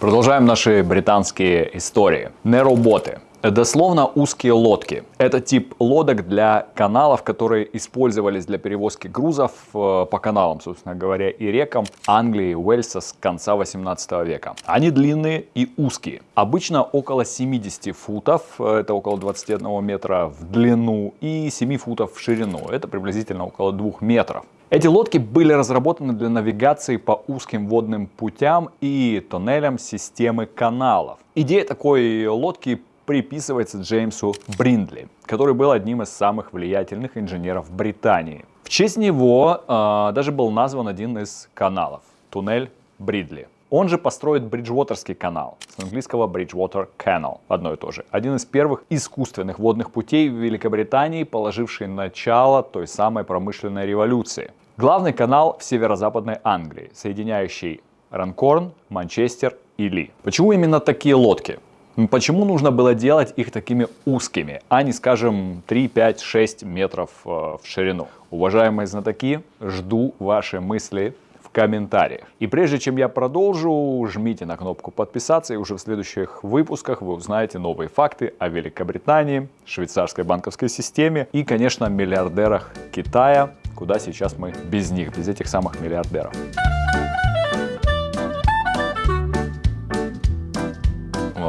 Продолжаем наши британские истории. Нероботы. Дословно узкие лодки. Это тип лодок для каналов, которые использовались для перевозки грузов э, по каналам, собственно говоря, и рекам Англии и Уэльса с конца 18 века. Они длинные и узкие. Обычно около 70 футов, э, это около 21 метра в длину, и 7 футов в ширину, это приблизительно около 2 метров. Эти лодки были разработаны для навигации по узким водным путям и тоннелям системы каналов. Идея такой лодки приписывается Джеймсу Бриндли, который был одним из самых влиятельных инженеров Британии. В честь него э, даже был назван один из каналов – туннель Бридли. Он же построит Бриджвотерский канал, с английского Bridgewater Canal, одно и то же. Один из первых искусственных водных путей в Великобритании, положивший начало той самой промышленной революции. Главный канал в северо-западной Англии, соединяющий Ранкорн, Манчестер и Ли. Почему именно такие лодки? Почему нужно было делать их такими узкими, а не, скажем, 3, 5, 6 метров э, в ширину? Уважаемые знатоки, жду ваши мысли комментариях. И прежде чем я продолжу, жмите на кнопку подписаться, и уже в следующих выпусках вы узнаете новые факты о Великобритании, швейцарской банковской системе и, конечно, миллиардерах Китая, Куда сейчас мы без них, без этих самых миллиардеров?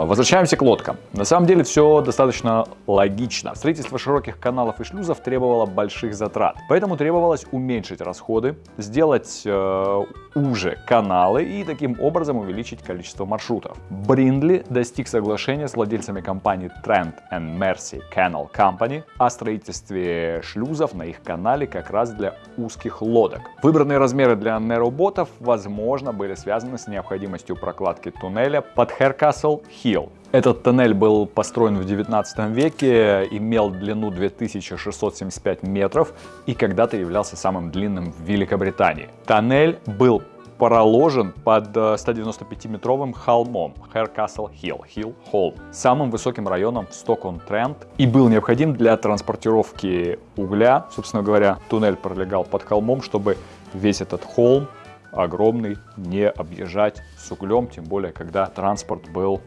Возвращаемся к лодкам. На самом деле все достаточно логично. Строительство широких каналов и шлюзов требовало больших затрат. Поэтому требовалось уменьшить расходы, сделать э, уже каналы и таким образом увеличить количество маршрутов. Бриндли достиг соглашения с владельцами компании Trent and Mercy Canal Company о строительстве шлюзов на их канале как раз для узких лодок. Выбранные размеры для нероботов, возможно, были связаны с необходимостью прокладки туннеля под Harecastle Hill этот тоннель был построен в 19 веке, имел длину 2675 метров и когда-то являлся самым длинным в Великобритании. Тоннель был проложен под 195-метровым э, холмом Harecastle Hill, Hill Hall, самым высоким районом в Стокон-Трент и был необходим для транспортировки угля. Собственно говоря, туннель пролегал под холмом, чтобы весь этот холм огромный не объезжать с углем, тем более когда транспорт был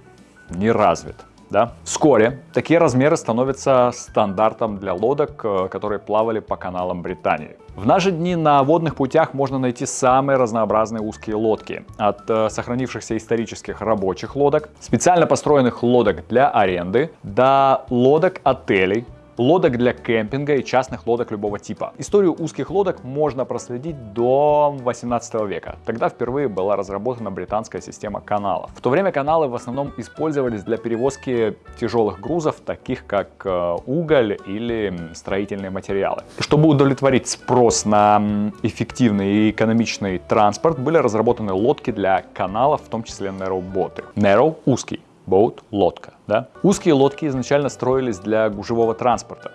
не развит. Да? Вскоре такие размеры становятся стандартом для лодок, э, которые плавали по каналам Британии. В наши дни на водных путях можно найти самые разнообразные узкие лодки. От э, сохранившихся исторических рабочих лодок, специально построенных лодок для аренды, до лодок отелей, лодок для кемпинга и частных лодок любого типа. Историю узких лодок можно проследить до 18 века. Тогда впервые была разработана британская система каналов. В то время каналы в основном использовались для перевозки тяжелых грузов, таких как э, уголь или строительные материалы. Чтобы удовлетворить спрос на эффективный и экономичный транспорт, были разработаны лодки для каналов, в том числе narrow-боты. Narrow – узкий, boat – лодка. Да? Узкие лодки изначально строились для гужевого транспорта.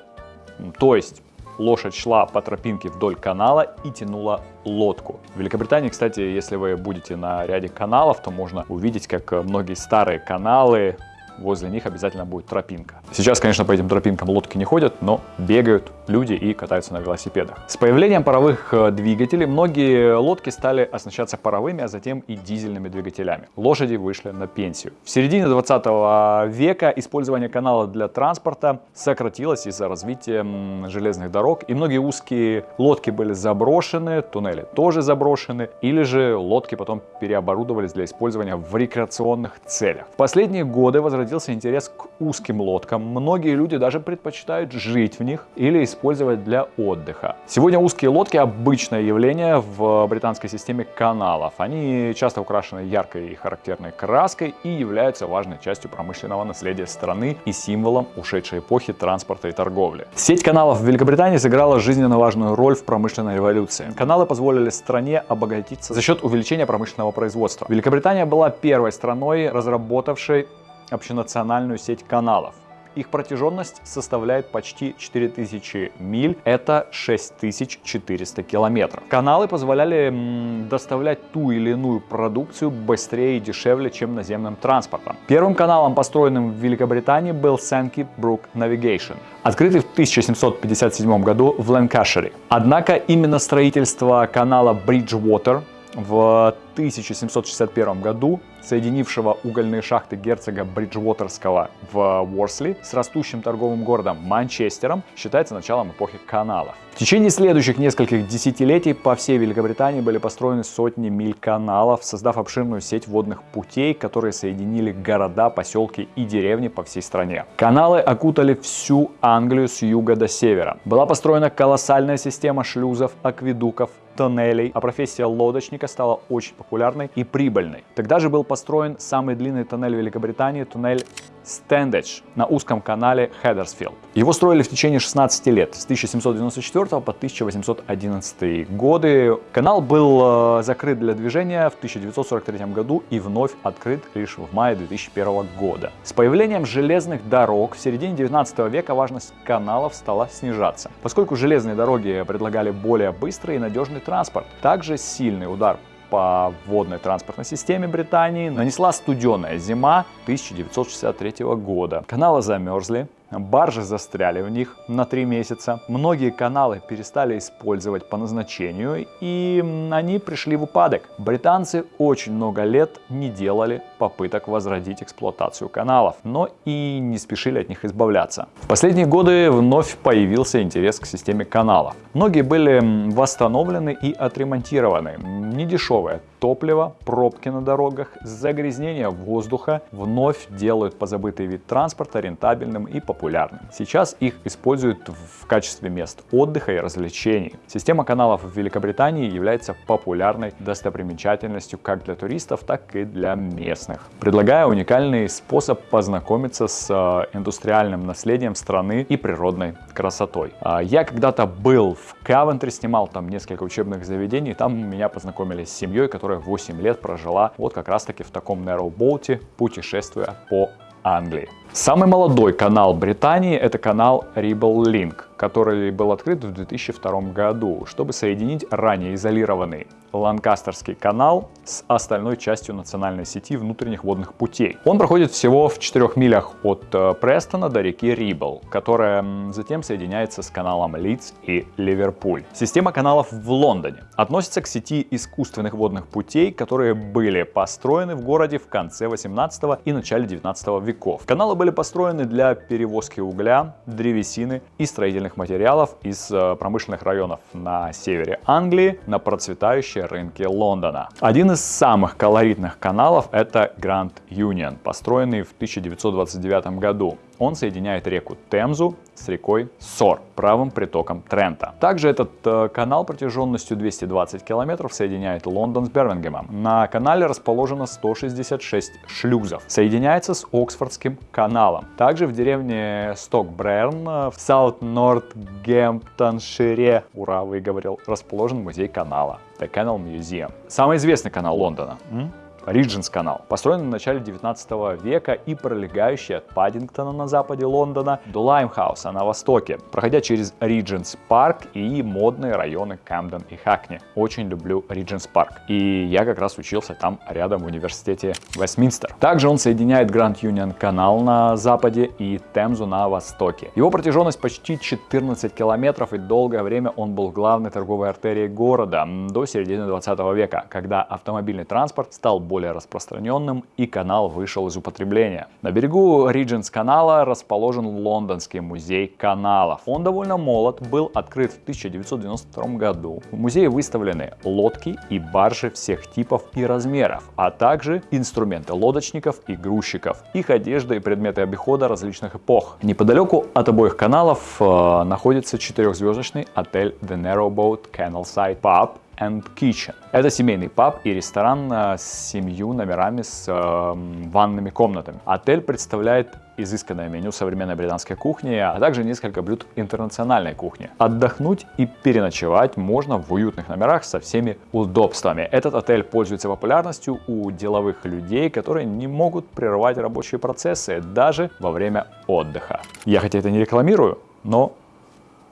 То есть лошадь шла по тропинке вдоль канала и тянула лодку. В Великобритании, кстати, если вы будете на ряде каналов, то можно увидеть, как многие старые каналы возле них обязательно будет тропинка. Сейчас, конечно, по этим тропинкам лодки не ходят, но бегают люди и катаются на велосипедах. С появлением паровых э, двигателей многие лодки стали оснащаться паровыми, а затем и дизельными двигателями. Лошади вышли на пенсию. В середине 20 века использование канала для транспорта сократилось из-за развития железных дорог, и многие узкие лодки были заброшены, туннели тоже заброшены, или же лодки потом переоборудовались для использования в рекреационных целях. В последние годы возродились зародился интерес к узким лодкам. Многие люди даже предпочитают жить в них или использовать для отдыха. Сегодня узкие лодки обычное явление в британской системе каналов. Они часто украшены яркой и характерной краской и являются важной частью промышленного наследия страны и символом ушедшей эпохи транспорта и торговли. Сеть каналов в Великобритании сыграла жизненно важную роль в промышленной революции. Каналы позволили стране обогатиться за счет увеличения промышленного производства. Великобритания была первой страной, разработавшей общенациональную сеть каналов. Их протяженность составляет почти 4000 миль, это 6400 километров. Каналы позволяли доставлять ту или иную продукцию быстрее и дешевле, чем наземным транспортом. Первым каналом, построенным в Великобритании, был Sankey Brook Navigation, открытый в 1757 году в Ланкашире. Однако именно строительство канала Bridgewater в 1761 году соединившего угольные шахты герцога Бриджвотерского в Уорсли с растущим торговым городом Манчестером, считается началом эпохи каналов. В течение следующих нескольких десятилетий по всей Великобритании были построены сотни миль каналов, создав обширную сеть водных путей, которые соединили города, поселки и деревни по всей стране. Каналы окутали всю Англию с юга до севера. Была построена колоссальная система шлюзов, акведуков, тоннелей, а профессия лодочника стала очень популярной и прибыльной. Тогда же был построен самый длинный тоннель Великобритании, туннель Стендедж на узком канале Хеддерсфилд. Его строили в течение 16 лет, с 1794 по 1811 годы. Канал был э, закрыт для движения в 1943 году и вновь открыт лишь в мае 2001 года. С появлением железных дорог в середине 19 века важность каналов стала снижаться, поскольку железные дороги предлагали более быстрый и надежный транспорт. Также сильный удар по водной транспортной системе Британии нанесла студеная зима 1963 года. Каналы замерзли, Баржи застряли в них на три месяца. Многие каналы перестали использовать по назначению и они пришли в упадок. Британцы очень много лет не делали попыток возродить эксплуатацию каналов, но и не спешили от них избавляться. В последние годы вновь появился интерес к системе каналов. Многие были восстановлены и отремонтированы. Недешевое топливо, пробки на дорогах, загрязнение воздуха вновь делают позабытый вид транспорта рентабельным и популярным популярны. Сейчас их используют в качестве мест отдыха и развлечений. Система каналов в Великобритании является популярной достопримечательностью как для туристов, так и для местных, предлагая уникальный способ познакомиться с э, индустриальным наследием страны и природной красотой. А, я когда-то был в Кавентри, снимал там несколько учебных заведений, там меня познакомили с семьей, которая 8 лет прожила вот как раз таки в таком boat, путешествуя по Англии. Самый молодой канал Британии это канал Ribble Link, который был открыт в 2002 году, чтобы соединить ранее изолированный Ланкастерский канал с остальной частью национальной сети внутренних водных путей. Он проходит всего в 4 милях от э, Престона до реки Рибл, которая затем соединяется с каналом Лидс и Ливерпуль. Система каналов в Лондоне относится к сети искусственных водных путей, которые были построены в городе в конце 18 и начале 19 веков. Каналы были построены для перевозки угля, древесины и строительных материалов из э, промышленных районов на севере Англии на процветающие рынки Лондона. Один из самых колоритных каналов это Grand Union, построенный в 1929 году. Он соединяет реку Темзу с рекой Сор, правым притоком Трента. Также этот э, канал протяженностью 220 километров соединяет Лондон с Бирмингемом. На канале расположено 166 шлюзов. Соединяется с Оксфордским каналом. Также в деревне Стокбрерн э, в Саут-Нортгемптоншире, ура, выговорил, расположен музей канала. The Canal Museum. Самый известный канал Лондона. М? Риджинс канал, построен в начале 19 века и пролегающий от Паддингтона на западе Лондона до Лаймхауса на востоке, проходя через Риджинс парк и модные районы Камден и Хакни. Очень люблю Риджинс парк. И я как раз учился там рядом в университете Вестминстер. Также он соединяет Гранд Юнион канал на западе и Темзу на востоке. Его протяженность почти 14 километров и долгое время он был главной торговой артерией города до середины 20 века, когда автомобильный транспорт стал более более распространенным и канал вышел из употребления. На берегу Ридженс канала расположен Лондонский музей каналов. Он довольно молод, был открыт в 1992 году. В музее выставлены лодки и баржи всех типов и размеров, а также инструменты лодочников и грузчиков, их одежда и предметы обихода различных эпох. Неподалеку от обоих каналов э, находится четырехзвездочный отель The Narrowboat Canalside Pub and Kitchen. Это семейный паб и ресторан э, с семью номерами с э, ванными комнатами. Отель представляет изысканное меню современной британской кухни, а также несколько блюд интернациональной кухни. Отдохнуть и переночевать можно в уютных номерах со всеми удобствами. Этот отель пользуется популярностью у деловых людей, которые не могут прерывать рабочие процессы даже во время отдыха. Я хотя это не рекламирую, но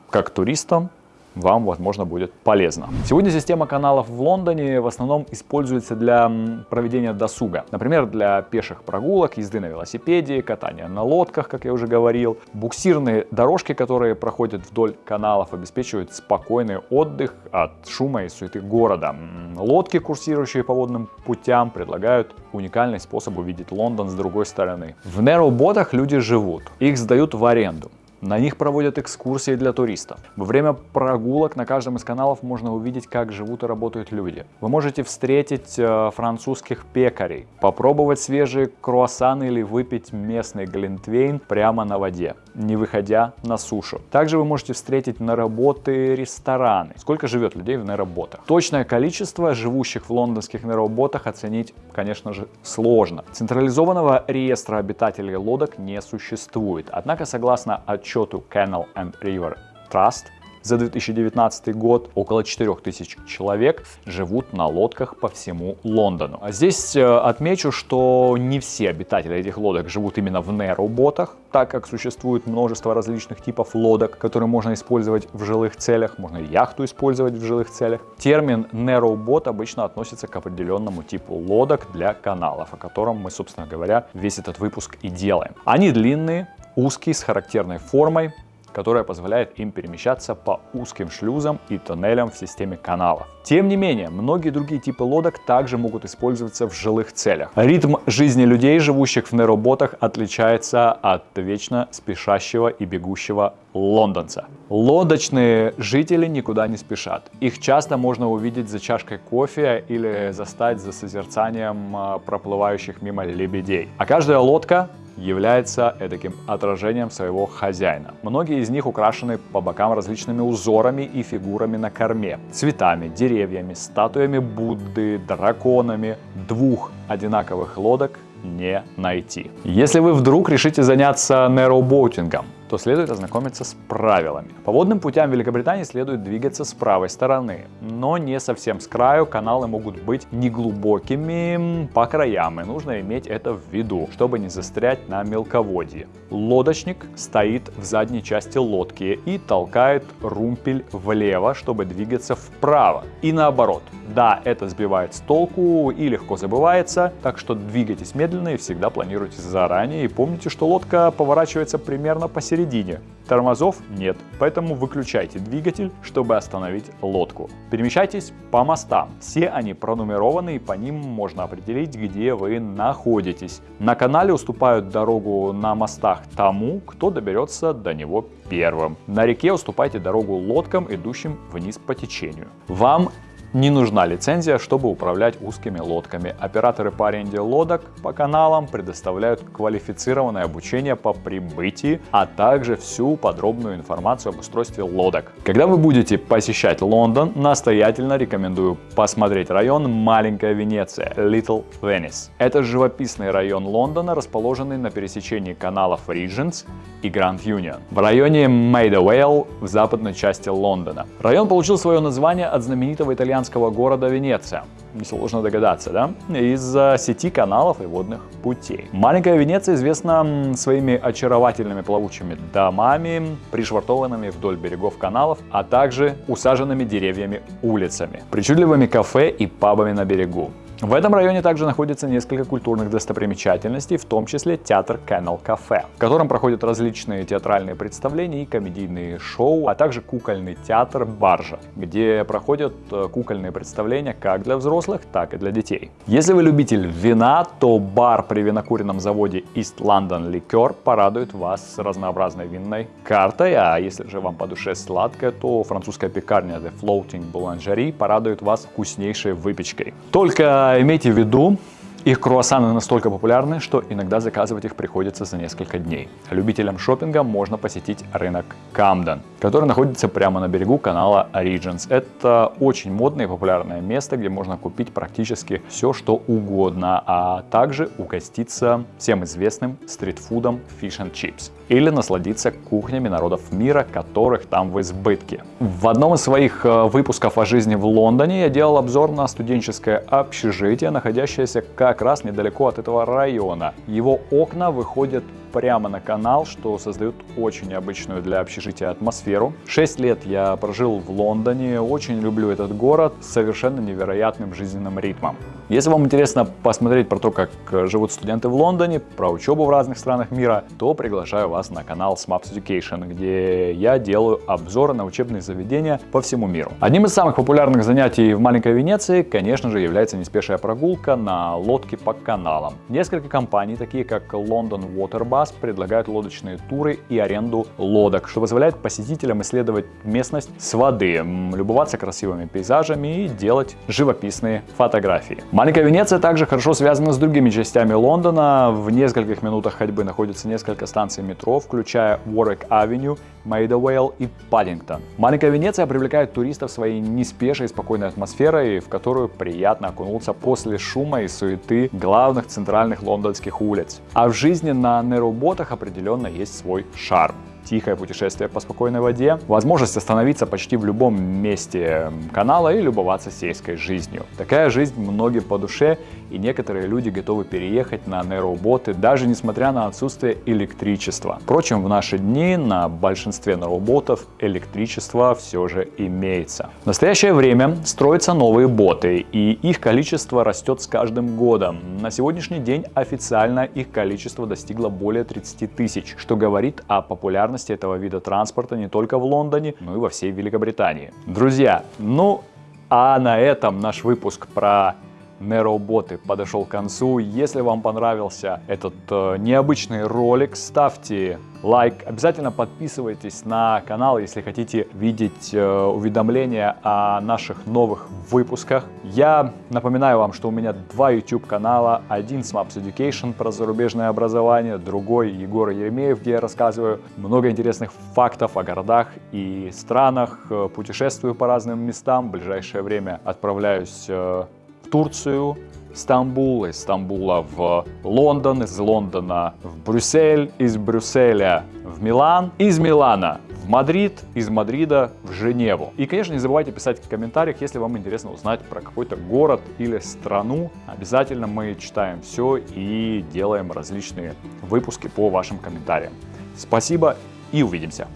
как туристам вам, возможно, будет полезно. Сегодня система каналов в Лондоне в основном используется для проведения досуга. Например, для пеших прогулок, езды на велосипеде, катания на лодках, как я уже говорил. Буксирные дорожки, которые проходят вдоль каналов, обеспечивают спокойный отдых от шума и суеты города. Лодки, курсирующие по водным путям, предлагают уникальный способ увидеть Лондон с другой стороны. В Нероботах люди живут, их сдают в аренду. На них проводят экскурсии для туристов. Во время прогулок на каждом из каналов можно увидеть, как живут и работают люди. Вы можете встретить э, французских пекарей, попробовать свежие круассаны или выпить местный глинтвейн прямо на воде, не выходя на сушу. Также вы можете встретить на работы рестораны. Сколько живет людей в неработах? Точное количество живущих в лондонских неработах оценить, конечно же, сложно. Централизованного реестра обитателей лодок не существует. Однако, согласно отчету sure to Canal and River Trust. За 2019 год около 4000 человек живут на лодках по всему Лондону. А здесь э, отмечу, что не все обитатели этих лодок живут именно в нероботах, так как существует множество различных типов лодок, которые можно использовать в жилых целях, можно яхту использовать в жилых целях. Термин неробот обычно относится к определенному типу лодок для каналов, о котором мы, собственно говоря, весь этот выпуск и делаем. Они длинные, узкий, с характерной формой, которая позволяет им перемещаться по узким шлюзам и тоннелям в системе каналов. Тем не менее, многие другие типы лодок также могут использоваться в жилых целях. Ритм жизни людей, живущих в нероботах, отличается от вечно спешащего и бегущего лондонца. Лодочные жители никуда не спешат. Их часто можно увидеть за чашкой кофе или застать за созерцанием а, проплывающих мимо лебедей. А каждая лодка является таким отражением своего хозяина. Многие из них украшены по бокам различными узорами и фигурами на корме, цветами, деревьями, статуями Будды, драконами. Двух одинаковых лодок не найти. Если вы вдруг решите заняться неробоутингом, то следует ознакомиться с правилами. По водным путям Великобритании следует двигаться с правой стороны, но не совсем с краю, каналы могут быть неглубокими по краям, и нужно иметь это в виду, чтобы не застрять на мелководье. Лодочник стоит в задней части лодки и толкает румпель влево, чтобы двигаться вправо, и наоборот. Да, это сбивает с толку и легко забывается, так что двигайтесь медленно и всегда планируйте заранее, и помните, что лодка поворачивается примерно посередине посередине. Тормозов нет, поэтому выключайте двигатель, чтобы остановить лодку. Перемещайтесь по мостам. Все они пронумерованы и по ним можно определить, где вы находитесь. На канале уступают дорогу на мостах тому, кто доберется до него первым. На реке уступайте дорогу лодкам, идущим вниз по течению. Вам не нужна лицензия, чтобы управлять узкими лодками. Операторы по аренде лодок по каналам предоставляют квалифицированное обучение по прибытии, а также всю подробную информацию об устройстве лодок. Когда вы будете посещать Лондон, настоятельно рекомендую посмотреть район Маленькая Венеция, Little Venice. Это живописный район Лондона, расположенный на пересечении каналов Regents и Grand Union в районе Maidawale в западной части Лондона. Район получил свое название от знаменитого итальянского итальянского города Венеция. Несложно догадаться, да? Из-за сети каналов и водных путей. Маленькая Венеция известна своими очаровательными плавучими домами, пришвартованными вдоль берегов каналов, а также усаженными деревьями улицами, причудливыми кафе и пабами на берегу. В этом районе также находится несколько культурных достопримечательностей, в том числе театр Canal Cafe, в котором проходят различные театральные представления и комедийные шоу, а также кукольный театр Баржа, где проходят э, кукольные представления как для взрослых, так и для детей. Если вы любитель вина, то бар при винокуренном заводе East London Liquor порадует вас разнообразной винной картой, а если же вам по душе сладкое, то французская пекарня The Floating Boulangerie порадует вас вкуснейшей выпечкой. Только имейте в виду, их круассаны настолько популярны, что иногда заказывать их приходится за несколько дней. Любителям шопинга можно посетить рынок Камден, который находится прямо на берегу канала Origins. Это очень модное и популярное место, где можно купить практически все, что угодно, а также угоститься всем известным стритфудом Fish and Chips или насладиться кухнями народов мира, которых там в избытке. В одном из своих э, выпусков о жизни в Лондоне я делал обзор на студенческое общежитие, находящееся как раз недалеко от этого района. Его окна выходят прямо на канал, что создает очень необычную для общежития атмосферу. Шесть лет я прожил в Лондоне, очень люблю этот город с совершенно невероятным жизненным ритмом. Если вам интересно посмотреть про то, как живут студенты в Лондоне, про учебу в разных странах мира, то приглашаю вас на канал Smaps Education, где я делаю обзоры на учебные заведения по всему миру. Одним из самых популярных занятий в маленькой Венеции, конечно же, является неспешная прогулка на лодке по каналам. Несколько компаний, такие как London Waterbus, предлагают лодочные туры и аренду лодок, что позволяет посетителям исследовать местность с воды, любоваться красивыми пейзажами и делать живописные фотографии. Маленькая Венеция также хорошо связана с другими частями Лондона. В нескольких минутах ходьбы находится несколько станций метро, включая Avenue, Maidawale и Паддингтон. Маленькая Венеция привлекает туристов своей неспешной и спокойной атмосферой, в которую приятно окунуться после шума и суеты главных центральных лондонских улиц. А в жизни на нероботах определенно есть свой шарм тихое путешествие по спокойной воде, возможность остановиться почти в любом месте канала и любоваться сельской жизнью. Такая жизнь многим по душе, и некоторые люди готовы переехать на нейроботы, даже несмотря на отсутствие электричества. Впрочем, в наши дни на большинстве нейроботов электричество все же имеется. В настоящее время строятся новые боты, и их количество растет с каждым годом. На сегодняшний день официально их количество достигло более 30 тысяч, что говорит о популярности популярности этого вида транспорта не только в Лондоне, но и во всей Великобритании. Друзья, ну а на этом наш выпуск про нейроботы подошел к концу. Если вам понравился этот э, необычный ролик, ставьте лайк. Обязательно подписывайтесь на канал, если хотите видеть э, уведомления о наших новых выпусках. Я напоминаю вам, что у меня два YouTube канала. Один с Maps Education про зарубежное образование, другой Егор Еремеев, где я рассказываю много интересных фактов о городах и странах. Э, путешествую по разным местам. В ближайшее время отправляюсь э, в Турцию, Стамбул, из Стамбула в Лондон, из Лондона в Брюссель, из Брюсселя в Милан, из Милана в Мадрид, из Мадрида в Женеву. И, конечно, не забывайте писать в комментариях, если вам интересно узнать про какой-то город или страну. Обязательно мы читаем все и делаем различные выпуски по вашим комментариям. Спасибо и увидимся!